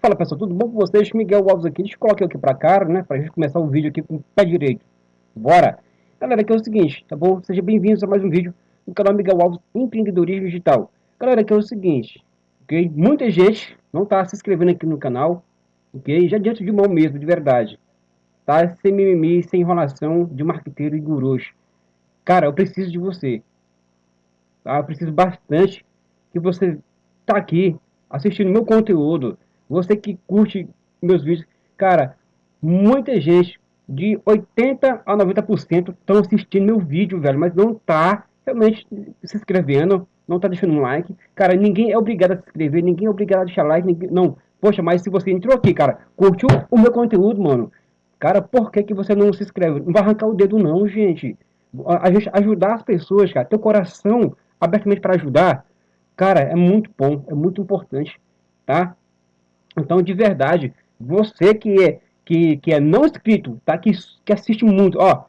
Fala pessoal, tudo bom com vocês? Miguel Alves aqui, deixa eu colocar aqui pra cá, né, pra gente começar o vídeo aqui com o pé direito. Bora! Galera, aqui é o seguinte, tá bom? Sejam bem-vindos a mais um vídeo no canal Miguel Alves Empreendedorismo Digital. Galera, aqui é o seguinte, ok? Muita gente não tá se inscrevendo aqui no canal, ok? Já diante de mão mesmo, de verdade. Tá? Sem mimimi, sem enrolação de marqueteiro e gurus. Cara, eu preciso de você. Tá? Eu preciso bastante que você tá aqui assistindo meu conteúdo, você que curte meus vídeos, cara, muita gente, de 80 a 90% estão assistindo meu vídeo, velho, mas não tá realmente se inscrevendo, não tá deixando um like. Cara, ninguém é obrigado a se inscrever, ninguém é obrigado a deixar like, ninguém, não. Poxa, mas se você entrou aqui, cara, curtiu o meu conteúdo, mano, cara, por que, que você não se inscreve? Não vai arrancar o dedo não, gente. A, a gente ajudar as pessoas, cara, teu coração abertamente para ajudar, cara, é muito bom, é muito importante, tá? Então, de verdade, você que é, que, que é não inscrito, tá? Que, que assiste muito, ó,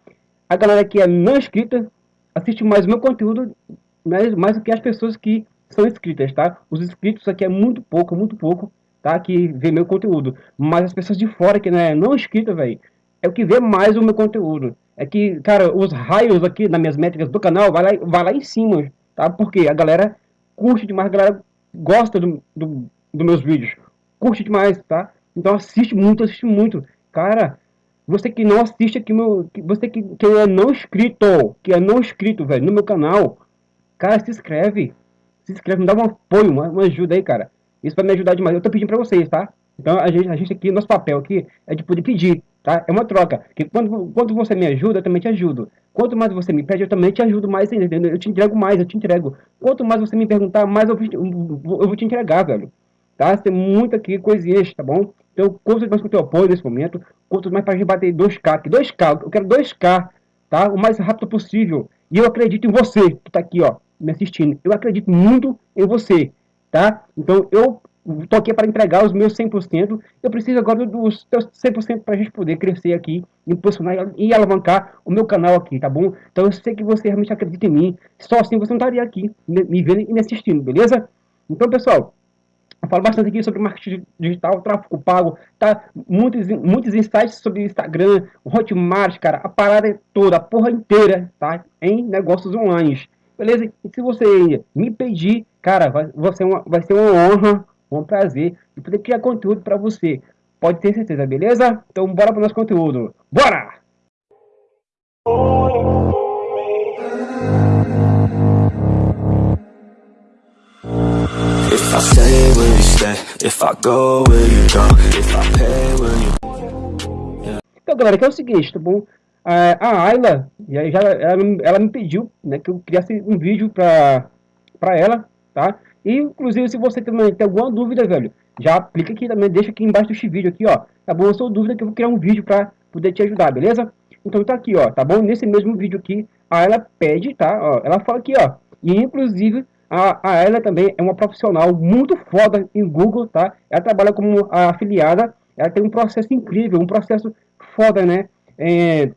a galera que é não inscrita assiste mais o meu conteúdo mais, mais do que as pessoas que são inscritas, tá? Os inscritos aqui é muito pouco, muito pouco, tá? Que vê meu conteúdo. Mas as pessoas de fora que não é não inscrita, velho, é o que vê mais o meu conteúdo. É que, cara, os raios aqui nas minhas métricas do canal vai lá, vai lá em cima, tá? Porque a galera curte demais, a galera gosta do, do, dos meus vídeos curte demais, tá? Então assiste muito, assiste muito. Cara, você que não assiste aqui, meu, você que, que é não inscrito, que é não inscrito, velho, no meu canal, cara, se inscreve. Se inscreve, me dá um apoio, uma, uma ajuda aí, cara. Isso vai me ajudar demais. Eu tô pedindo pra vocês, tá? Então a gente, a gente aqui, nosso papel aqui é de poder pedir, tá? É uma troca. Que quando, quando você me ajuda, eu também te ajudo. Quanto mais você me pede, eu também te ajudo mais ainda. Eu te entrego mais, eu te entrego. Quanto mais você me perguntar, mais eu, eu vou te entregar, velho tá? Tem muita aqui coisinhas, tá bom? Então, conto mais com o teu apoio nesse momento, conto mais para a gente bater 2K, aqui, 2K, eu quero 2K, tá? O mais rápido possível. E eu acredito em você, que tá aqui, ó, me assistindo. Eu acredito muito em você, tá? Então, eu tô aqui para entregar os meus 100%. Eu preciso agora dos teus 100% para a gente poder crescer aqui, impulsionar e alavancar o meu canal aqui, tá bom? Então, eu sei que você realmente acredita em mim. Só assim você não estaria aqui me vendo e me assistindo, beleza? Então, pessoal, falo bastante aqui sobre marketing digital, tráfego pago, tá? Muitos, muitos insights sobre Instagram, Hotmart, cara, a parada toda, a porra inteira, tá? Em negócios online, beleza? E se você me pedir, cara, vai, vai, ser, uma, vai ser uma honra, um prazer de poder criar conteúdo para você. Pode ter certeza, beleza? Então bora pro nosso conteúdo. Bora! If Stay, you stay? If I go, you go? If I pay, you... Então, galera, que é o seguinte, tá bom? a Ayla, já, ela, ela, me pediu né, que eu criasse um vídeo pra ela, tá? E, inclusive, se você também tem alguma dúvida, velho, já aplica aqui também, deixa aqui embaixo deste vídeo aqui, ó. Tá bom? A sua dúvida que eu vou criar um vídeo pra poder te ajudar, beleza? Então tá aqui, ó, tá bom? Nesse mesmo vídeo aqui, a ela pede, tá? Ó, ela fala aqui, ó. E, inclusive, a, a ela também é uma profissional muito foda em Google, tá? Ela trabalha como afiliada, ela tem um processo incrível, um processo foda, né? É,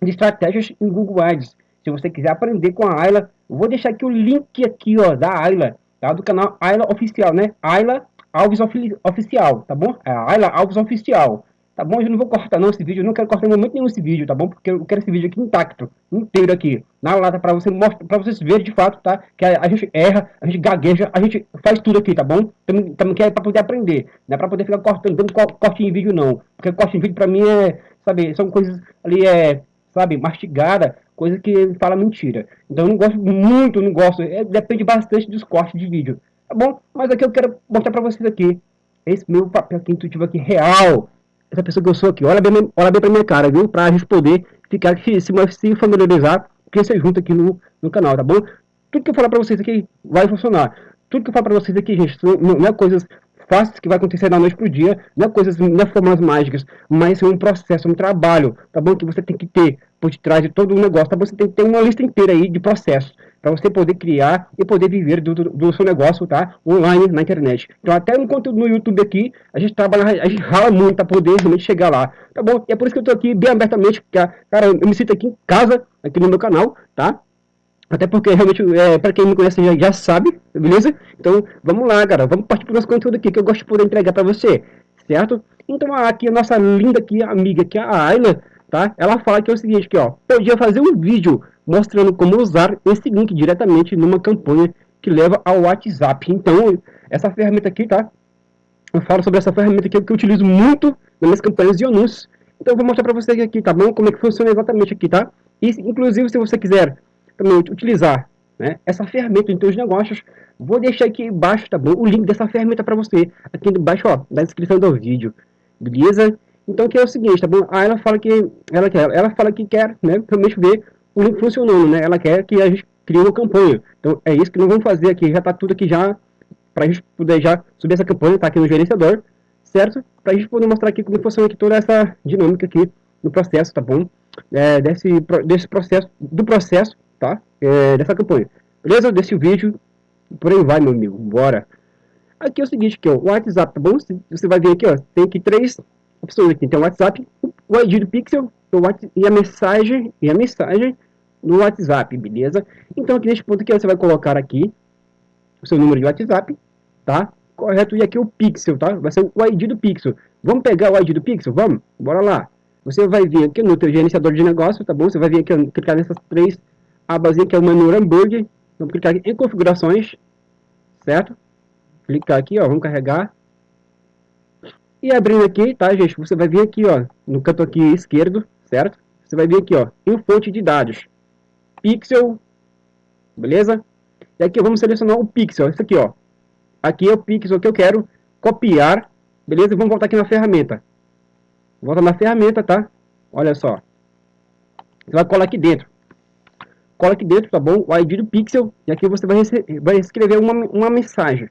de estratégias em Google Ads. Se você quiser aprender com a Ayla, vou deixar aqui o link aqui, ó, da Ayla, tá? Do canal Ayla Oficial, né? Ayla Alves Oficial, tá bom? É Ayla Alves Oficial. Tá bom? Eu não vou cortar não esse vídeo, eu não quero cortar em momento nenhum esse vídeo, tá bom? Porque eu quero esse vídeo aqui intacto, inteiro aqui, na lata, pra, você mostrar, pra vocês verem de fato, tá? Que a, a, gente erra, a gente gagueja, a gente faz tudo aqui, tá bom? Também, também que é pra poder aprender, não é pra poder ficar cortando, dando corte em vídeo não. Porque corte em vídeo pra mim é, sabe, são coisas ali, é, sabe, mastigada, coisa que fala mentira. Então eu não gosto muito, não gosto, é, depende bastante dos cortes de vídeo, tá bom? Mas aqui eu quero mostrar pra vocês aqui, esse meu papel aqui intuitivo aqui, real, essa pessoa que eu sou aqui. Olha bem, olha bem pra minha cara, viu? Pra gente poder ficar se, se familiarizar, crescer junto aqui no, no canal, tá bom? Tudo que eu falar pra vocês aqui vai funcionar. Tudo que eu falo pra vocês aqui, gente, não, não é coisas fáceis que vai acontecer da noite pro dia, não é coisas, não é formas mágicas, mas é um processo, um trabalho, tá bom? Que você tem que ter por detrás de todo o negócio, tá bom? Você tem que ter uma lista inteira aí de processos para você poder criar e poder viver do, do, seu negócio, tá? Online na internet. Então, até no conteúdo no YouTube aqui, a gente trabalha, a gente rala muito para poder realmente chegar lá, tá bom? E é por isso que eu tô aqui bem abertamente, porque, cara, eu me sinto aqui em casa, aqui no meu canal, tá? Até porque realmente, é, para quem me conhece já, já sabe, beleza? Então, vamos lá, cara. Vamos partir pro nosso conteúdo aqui que eu gosto de poder entregar para você. certo? Então aqui a nossa linda aqui, amiga aqui, a Ayla, tá? Ela fala que é o seguinte, aqui, ó, podia fazer um vídeo mostrando como usar esse link diretamente numa campanha que leva ao WhatsApp. Então, essa ferramenta aqui, tá? Eu falo sobre essa ferramenta aqui que eu utilizo muito nas minhas campanhas de anúncios. Então, eu vou mostrar para vocês aqui, tá bom? Como é que funciona exatamente aqui, tá? E, inclusive, se você quiser também utilizar né, essa ferramenta em seus negócios, vou deixar aqui embaixo, tá bom? O link dessa ferramenta para você, aqui embaixo, ó, na descrição do vídeo, beleza? Então, que é o seguinte, tá bom? Aí ela fala que ela quer, ela fala que quer, né, realmente ver o link funcionando, né? Ela quer que a gente crie uma campanha. Então, é isso que nós vamos fazer aqui, já tá tudo aqui já, para a gente poder já subir essa campanha, tá aqui no gerenciador, certo? Para a gente poder mostrar aqui como funciona aqui toda essa dinâmica aqui no processo, tá bom? É, desse, desse processo, do processo, tá? É, dessa campanha. Beleza? Desse vídeo, por aí vai, meu amigo, bora. Aqui é o seguinte, aqui, ó, o WhatsApp, tá bom? Você vai ver aqui, ó, tem aqui três opções aqui. Tem o WhatsApp, o ID do Pixel e a mensagem, e a mensagem no WhatsApp, beleza? Então aqui neste ponto aqui, você vai colocar aqui o seu número de WhatsApp, tá? Correto? E aqui o Pixel, tá? Vai ser o ID do Pixel. Vamos pegar o ID do Pixel? Vamos? Bora lá. Você vai vir aqui no teu gerenciador de negócio, tá bom? Você vai vir aqui, clicar nessas três abas que é o menu Hambúrguer. Vamos clicar em configurações, certo? Clicar aqui, ó, vamos carregar. E abrindo aqui, tá, gente? Você vai vir aqui, ó, no canto aqui esquerdo, certo? Você vai vir aqui, ó, em fonte de dados. Pixel, beleza? E aqui vamos selecionar o pixel, isso aqui, ó. Aqui é o pixel que eu quero copiar, beleza? Vamos voltar aqui na ferramenta. Volta na ferramenta, tá? Olha só. Você vai colar aqui dentro. Cola aqui dentro, tá bom? O ID do pixel. E aqui você vai, vai escrever uma, uma mensagem.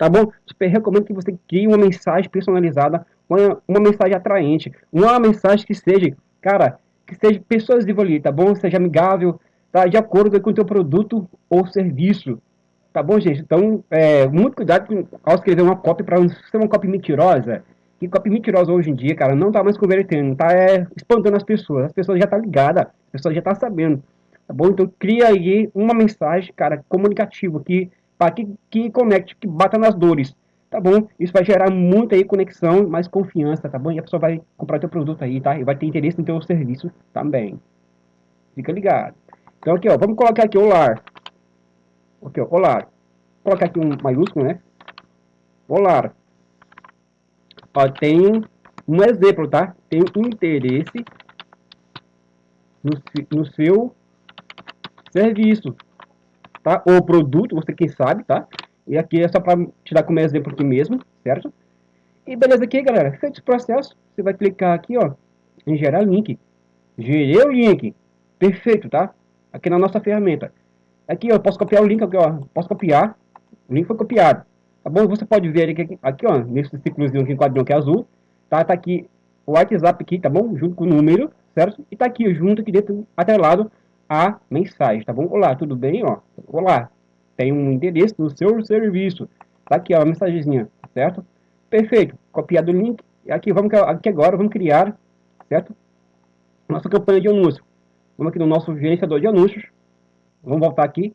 Tá bom? Super recomendo que você crie uma mensagem personalizada. Uma, uma mensagem atraente. Uma mensagem que seja, cara, que seja persuasiva ali, tá bom? Seja amigável, tá? De acordo com o teu produto ou serviço. Tá bom, gente? Então, é, muito cuidado com, ao escrever uma cópia para não ser uma cópia mentirosa. Que cópia mentirosa hoje em dia, cara, não tá mais convertendo, tá é, espantando as pessoas. As pessoas já tá ligadas, as pessoas já tá sabendo. Tá bom? Então, cria aí uma mensagem, cara, comunicativa, que, para que, que conecte, que bata nas dores. Tá bom? Isso vai gerar muita aí conexão, mais confiança, tá bom? E a pessoa vai comprar teu produto aí, tá? E vai ter interesse no teu serviço também. Fica ligado. Então aqui, ó, vamos colocar aqui o lar. Aqui, ó, Olar. Vou colocar aqui um maiúsculo, né? Olar. Ó, tem um exemplo, tá? Tem interesse no, no seu serviço, tá? Ou produto, você quem sabe, tá? E aqui é só para tirar como exemplo aqui mesmo, certo? E beleza aqui, galera. Feito esse processo, você vai clicar aqui, ó, em gerar link. Gerei o link. Perfeito, tá? Aqui na nossa ferramenta. Aqui, eu posso copiar o link aqui, ó. Posso copiar. O link foi copiado. Tá bom? Você pode ver aqui, aqui ó, nesse ciclozinho aqui, quadrinho que é azul. Tá? Tá aqui o WhatsApp aqui, tá bom? Junto com o número, certo? E tá aqui junto aqui dentro, atrelado a mensagem, tá bom? Olá, tudo bem, ó? Olá, tem um endereço do seu serviço. Tá aqui, ó, a mensagenzinha, certo? Perfeito. Copiado o link. Aqui, vamos, aqui agora, vamos criar, certo? Nossa campanha de anúncio. Vamos aqui no nosso gerenciador de anúncios. Vamos voltar aqui.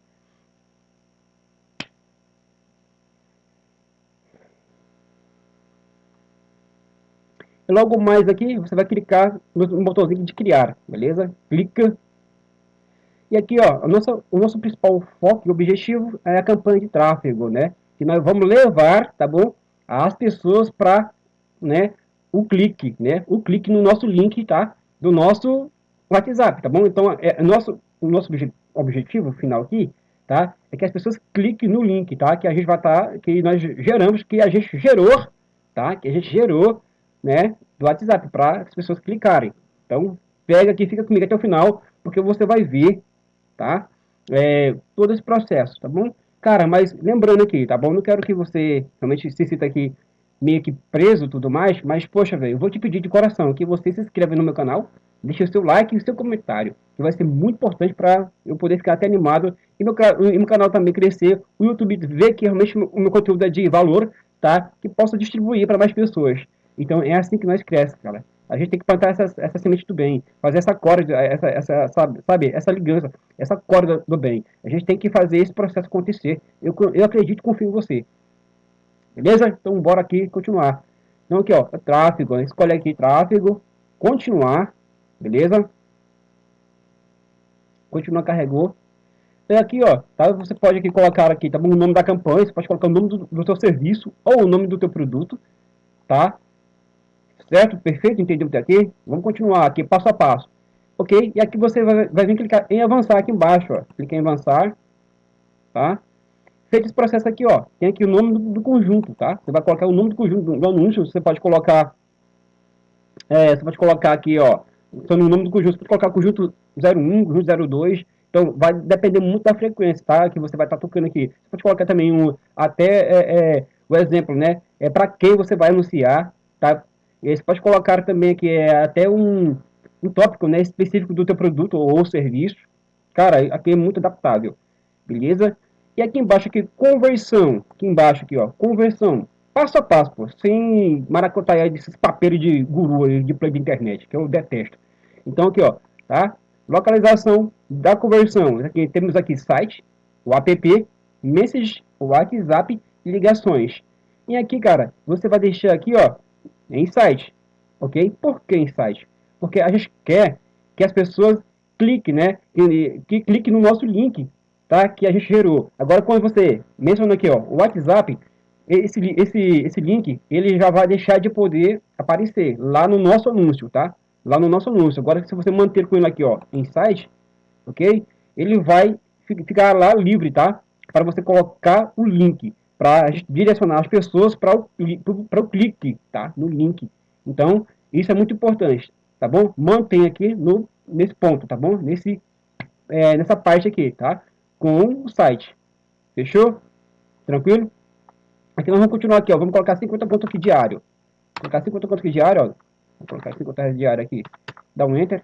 E logo mais aqui, você vai clicar no botãozinho de criar, beleza? Clica. E aqui, ó, o nosso, o nosso principal foco e objetivo é a campanha de tráfego, né? Que nós vamos levar, tá bom? As pessoas para, né, o clique, né? O clique no nosso link, tá? Do nosso WhatsApp, tá bom? Então, é, nosso, o nosso objetivo objetivo final aqui, tá? É que as pessoas cliquem no link, tá? Que a gente vai estar, tá, que nós geramos, que a gente gerou, tá? Que a gente gerou, né? Do WhatsApp para as pessoas clicarem. Então, pega aqui, fica comigo até o final, porque você vai ver, tá? É, todo esse processo, tá bom? Cara, mas lembrando aqui, tá bom? Não quero que você realmente se sinta aqui meio que preso tudo mais, mas poxa, velho, eu vou te pedir de coração que você se inscreva no meu canal, deixe o seu like e o seu comentário, que vai ser muito importante para eu poder ficar até animado e meu, e meu canal também crescer, o YouTube ver que realmente o meu conteúdo é de valor, tá? Que possa distribuir para mais pessoas. Então é assim que nós crescemos, cara. A gente tem que plantar essa, essa semente do bem, fazer essa corda, essa, essa, sabe, sabe, essa ligança, essa corda do bem. A gente tem que fazer esse processo acontecer. Eu, eu acredito e confio em você. Beleza? Então bora aqui continuar. Então aqui, ó, tráfego, escolhe aqui tráfego, continuar, beleza? Continua, carregou. E aqui, ó, tá? Você pode aqui colocar aqui, tá bom? O nome da campanha, você pode colocar o nome do, do seu serviço ou o nome do teu produto, tá? Certo? Perfeito? Entendeu até aqui? Vamos continuar aqui, passo a passo. Ok? E aqui você vai, vai vir clicar em avançar aqui embaixo, ó. Clica em avançar, tá? Feito esse processo aqui, ó, tem aqui o nome do, do conjunto, tá? Você vai colocar o nome do conjunto do, do anúncio, você pode colocar, é, você pode colocar aqui, ó, então, no nome do conjunto, você pode colocar conjunto 01, conjunto 02, então vai depender muito da frequência, tá? Que você vai estar tá tocando aqui. Você pode colocar também um, até é, é, o exemplo, né? É para quem você vai anunciar, tá? E você pode colocar também aqui é, até um, um tópico, né? Específico do teu produto ou serviço. Cara, aqui é muito adaptável, beleza? E aqui embaixo, aqui, conversão. Aqui embaixo, aqui, ó, conversão. Passo a passo, pô, sem maracutaia desses papéis de guru aí, de play de internet, que eu detesto. Então, aqui, ó, tá? Localização da conversão. Aqui, temos aqui site, o app, message, o WhatsApp e ligações. E aqui, cara, você vai deixar aqui, ó, em site, ok? Por que site? Porque a gente quer que as pessoas cliquem, né? Que, que clique no nosso link tá? Que a gente gerou. Agora, quando você menciona aqui, ó, o WhatsApp, esse, esse, esse link, ele já vai deixar de poder aparecer lá no nosso anúncio, tá? Lá no nosso anúncio. Agora, se você manter com ele aqui, ó, em site, ok? Ele vai ficar lá livre, tá? Para você colocar o link, para direcionar as pessoas para o, para o clique, tá? No link. Então, isso é muito importante, tá bom? Mantém aqui no, nesse ponto, tá bom? Nesse, é, nessa parte aqui, tá? com o site. Fechou? Tranquilo? Aqui nós vamos continuar aqui, ó. Vamos colocar 50 pontos aqui diário. Vou colocar 50 pontos aqui diário, ó. Vou colocar 50 reais diário aqui. Dá um enter.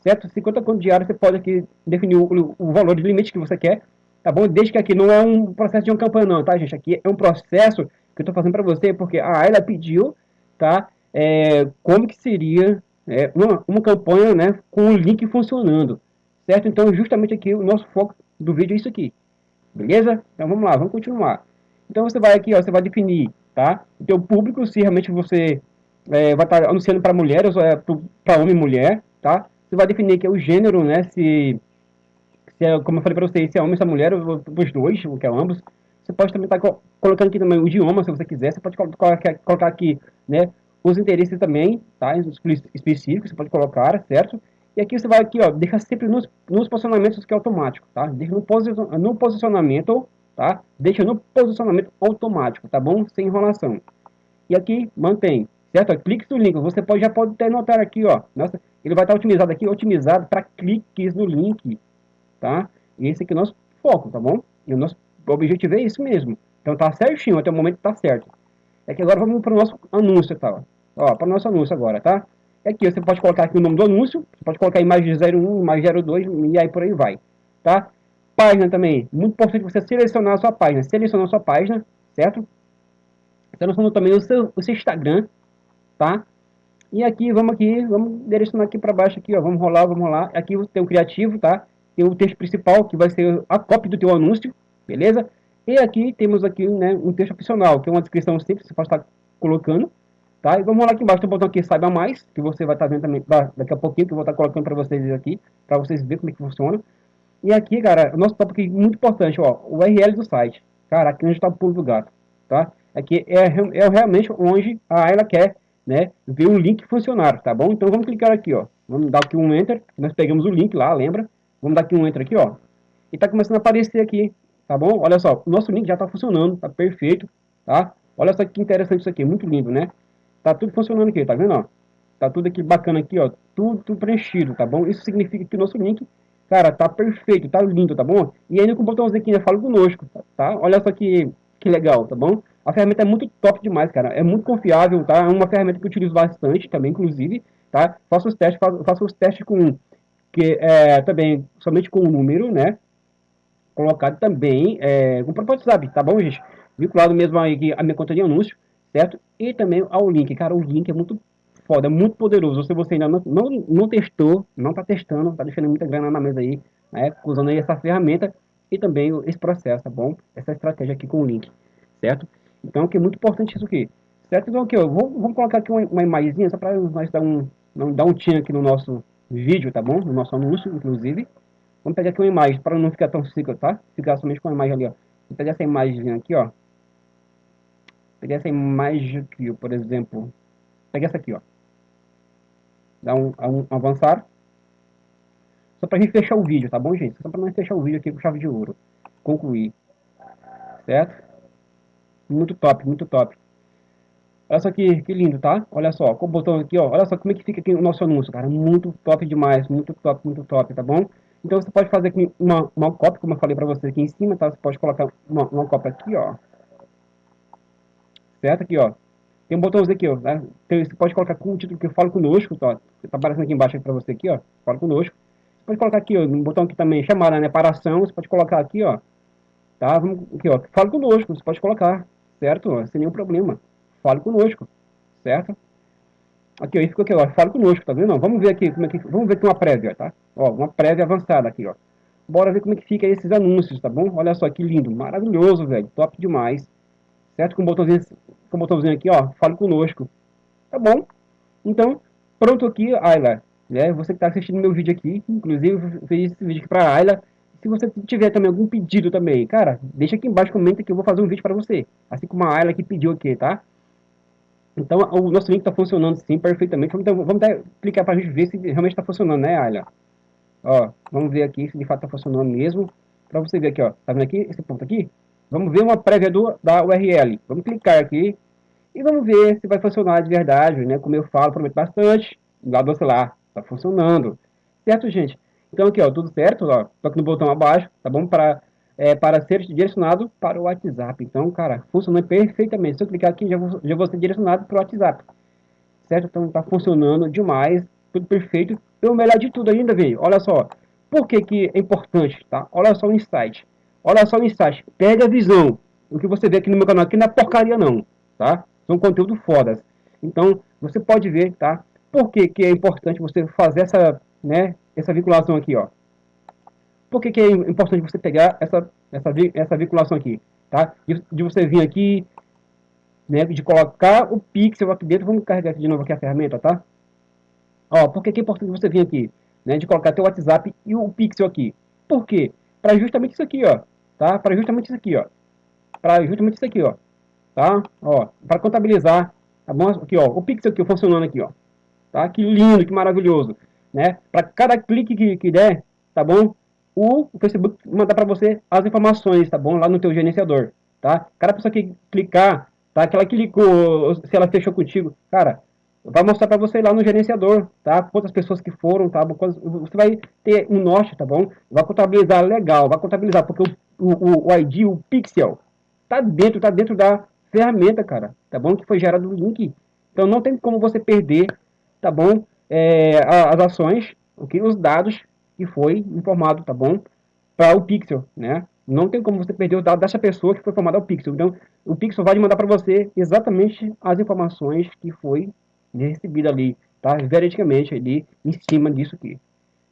Certo? 50 pontos diário você pode aqui definir o, o valor de limite que você quer. Tá bom? Desde que aqui não é um processo de uma campanha não, tá, gente? Aqui é um processo que eu tô fazendo para você, porque a Ayla pediu, tá? É, como que seria é, uma, uma campanha, né? Com o link funcionando certo? Então, justamente aqui, o nosso foco do vídeo é isso aqui, beleza? Então, vamos lá, vamos continuar. Então, você vai aqui, ó, você vai definir, tá? O teu público, se realmente você é, vai estar anunciando para mulheres é para homem e mulher, tá? Você vai definir aqui o gênero, né? Se, se é, como eu falei para vocês, se é homem se é mulher, os dois, o que é ambos. Você pode também estar tá colocando aqui também o idioma, se você quiser. Você pode colocar, aqui, né? Os interesses também, tá? Específicos, você pode colocar, certo? E aqui você vai aqui, ó, deixa sempre nos, nos posicionamentos que é automático, tá? Deixa no, no posicionamento, tá? Deixa no posicionamento automático, tá bom? Sem enrolação. E aqui, mantém, certo? Cliques no link, você pode, já pode até notar aqui, ó, nossa, ele vai estar otimizado aqui, otimizado para cliques no link, tá? E esse aqui é o nosso foco, tá bom? E o nosso objetivo é isso mesmo. Então tá certinho, até o momento tá certo. É que agora vamos para o nosso anúncio, tá? Ó, para o nosso anúncio agora, tá? Aqui você pode colocar aqui o nome do anúncio, você pode colocar imagem 01, imagem 02 e aí por aí vai, tá? Página também, muito importante você selecionar a sua página, selecionar a sua página, certo? Selecionando também o seu, o seu Instagram, tá? E aqui, vamos aqui, vamos direcionar aqui para baixo aqui, ó, vamos rolar, vamos rolar. Aqui tem o criativo, tá? Tem o texto principal, que vai ser a cópia do teu anúncio, beleza? E aqui temos aqui, né, um texto opcional, que é uma descrição simples, você pode estar colocando, Tá? E vamos lá aqui embaixo, tem um botão aqui, saiba mais, que você vai estar tá vendo também daqui a pouquinho, que eu vou estar tá colocando para vocês aqui, para vocês verem como é que funciona. E aqui, cara, o nosso tópico aqui muito importante, ó, o URL do site. Cara, aqui onde está o pulo do gato, tá? Aqui é, é realmente onde a ela quer, né, ver um link funcionar, tá bom? Então vamos clicar aqui, ó. Vamos dar aqui um enter, nós pegamos o link lá, lembra? Vamos dar aqui um enter aqui, ó. E tá começando a aparecer aqui, tá bom? Olha só, o nosso link já tá funcionando, tá perfeito, tá? Olha só que interessante isso aqui, muito lindo, né? Tá tudo funcionando aqui, tá vendo, ó? Tá tudo aqui bacana aqui, ó. Tudo, tudo preenchido, tá bom? Isso significa que o nosso link, cara, tá perfeito, tá lindo, tá bom? E ainda com o botãozinho aqui, né? Fala conosco, tá? Olha só que, que legal, tá bom? A ferramenta é muito top demais, cara. É muito confiável, tá? É uma ferramenta que eu utilizo bastante também, inclusive, tá? Faço os testes, faço, faço os testes com, que é, também, somente com o número, né? Colocado também é, com o próprio WhatsApp, tá bom, gente? Vinculado mesmo aí a minha conta de anúncio certo? E também ao link, cara, o link é muito foda, é muito poderoso. Se você ainda não, não, não testou, não está testando, está deixando muita grana na mesa aí, né, usando aí essa ferramenta e também esse processo, tá bom? Essa estratégia aqui com o link, certo? Então, que é muito importante isso aqui. Certo? Então aqui, ó, vou, colocar aqui uma, uma só para nós dar um, dar um tchan aqui no nosso vídeo, tá bom? No nosso anúncio, inclusive. Vamos pegar aqui uma imagem para não ficar tão seco, tá? Ficar somente com a imagem ali, ó. Vou pegar essa imagem aqui, ó. Pegar essa imagem aqui, ó, por exemplo. Pegar essa aqui, ó. Dá um, um avançar. Só pra gente fechar o vídeo, tá bom, gente? Só pra nós fechar o vídeo aqui com chave de ouro. Concluir. Certo? Muito top, muito top. Olha só que, que lindo, tá? Olha só, com o botão aqui, ó. Olha só como é que fica aqui o nosso anúncio, cara. Muito top demais, muito top, muito top, tá bom? Então você pode fazer aqui uma, uma cópia, como eu falei pra você aqui em cima, tá? Você pode colocar uma, uma cópia aqui, ó. Certo? Aqui, ó. Tem um botãozinho aqui, ó. Né? Então, você pode colocar com o título que eu falo conosco, tá? Tá aparecendo aqui embaixo para você aqui, ó. Fala conosco. Você pode colocar aqui, ó, um botão aqui também, chamada, né? Para ação, você pode colocar aqui, ó. Tá? Vamos, aqui, ó. Fala conosco, você pode colocar, certo? Sem nenhum problema. Fale conosco, certo? Aqui, ó, ficou aqui, ó. Fale conosco, tá vendo? Vamos ver aqui como é que. Vamos ver aqui uma prévia, tá? Ó, uma prévia avançada aqui, ó. Bora ver como é que fica esses anúncios, tá bom? Olha só que lindo, maravilhoso, velho. Top demais. Certo? Com o botãozinho, com o botãozinho aqui, ó. Fale conosco. Tá bom? Então, pronto aqui, Ayla. Né? Você que está assistindo meu vídeo aqui, inclusive eu fiz esse vídeo aqui para Ayla. Se você tiver também algum pedido também, cara, deixa aqui embaixo, comenta que eu vou fazer um vídeo para você. Assim como a Ayla que pediu aqui, tá? Então, o nosso link está funcionando sim, perfeitamente. Então, vamos dar, clicar para a gente ver se realmente está funcionando, né, Ayla? Ó, vamos ver aqui se de fato está funcionando mesmo. Para você ver aqui, ó. Tá vendo aqui, esse ponto aqui? Vamos ver uma prévia do, da URL. Vamos clicar aqui e vamos ver se vai funcionar de verdade, né? Como eu falo, prometo bastante. Lá do celular, tá funcionando. Certo, gente? Então aqui, ó, tudo certo, ó. Toque no botão abaixo, tá bom? Para, é, para ser direcionado para o WhatsApp. Então, cara, funcionou perfeitamente. Se eu clicar aqui, já vou, já vou ser direcionado para o WhatsApp. Certo? Então tá funcionando demais. Tudo perfeito. E o melhor de tudo ainda, veio. Olha só. Por que, que é importante, tá? Olha só o insight. Olha só o insight. Pega a visão. O que você vê aqui no meu canal aqui não é porcaria não, tá? São conteúdo fodas. Então, você pode ver, tá? Por que, que é importante você fazer essa, né, essa vinculação aqui, ó? Por que, que é importante você pegar essa, essa, essa vinculação aqui, tá? De, de você vir aqui, né, de colocar o pixel aqui dentro. Vamos carregar aqui de novo aqui a ferramenta, tá? Ó, por que, que é importante você vir aqui, né, de colocar teu WhatsApp e o pixel aqui? Por quê? Para justamente isso aqui, ó, tá? Para justamente isso aqui, ó. Para justamente isso aqui, ó tá? Ó, para contabilizar, tá bom? Aqui, ó, o pixel aqui funcionando aqui, ó. Tá? Que lindo, que maravilhoso, né? Para cada clique que, que der, tá bom? O, Facebook mandar para você as informações, tá bom? Lá no teu gerenciador, tá? Cada pessoa que clicar, tá? Que clicou, se ela fechou contigo, cara, vai mostrar para você lá no gerenciador, tá? Quantas pessoas que foram, tá? Você vai ter um norte, tá bom? Vai contabilizar legal, vai contabilizar, porque o, o, o ID, o pixel, tá dentro, tá dentro da, ferramenta, cara, tá bom? Que foi gerado o link. Então não tem como você perder, tá bom? É, as ações, okay? os dados que foi informado, tá bom? Para o Pixel, né? Não tem como você perder os dados dessa pessoa que foi formada ao Pixel. Então, o Pixel vai mandar para você exatamente as informações que foi recebida ali, tá? Veridicamente ali em cima disso aqui,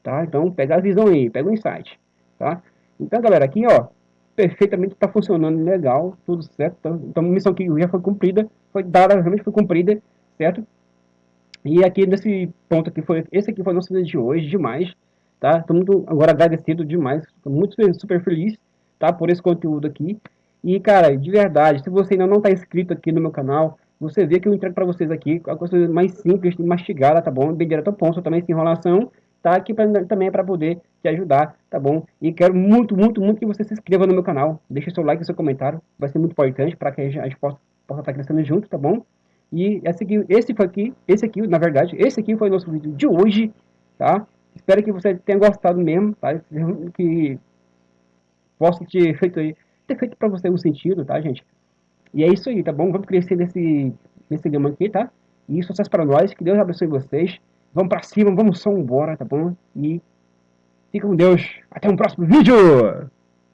tá? Então, pega a visão aí, pega o insight, tá? Então, galera, aqui, ó, perfeitamente, está funcionando legal, tudo certo. Então, então, missão que já foi cumprida, foi dada, realmente foi cumprida, certo? E aqui nesse ponto aqui foi, esse aqui foi o nosso vídeo de hoje, demais, tá? Estou muito agora agradecido demais, estou muito super feliz, tá? Por esse conteúdo aqui. E, cara, de verdade, se você ainda não está inscrito aqui no meu canal, você vê que eu entrego para vocês aqui a coisa mais simples, mastigada, tá bom? Bem direto ao ponto, também sem enrolação, tá? Aqui pra, também é para poder te ajudar, tá bom? E quero muito, muito, muito que você se inscreva no meu canal. Deixe seu like seu comentário, vai ser muito importante para que a gente, possa, possa estar crescendo junto, tá bom? E esse aqui, esse foi aqui, esse aqui, na verdade, esse aqui foi o nosso vídeo de hoje, tá? Espero que você tenha gostado mesmo, tá? Que possa ter feito aí, ter feito para você um sentido, tá, gente? E é isso aí, tá bom? Vamos crescer nesse, nesse gama aqui, tá? E sucesso para nós, que Deus abençoe vocês. Vamos pra cima, vamos só embora, tá bom? E fica com Deus. Até um próximo vídeo!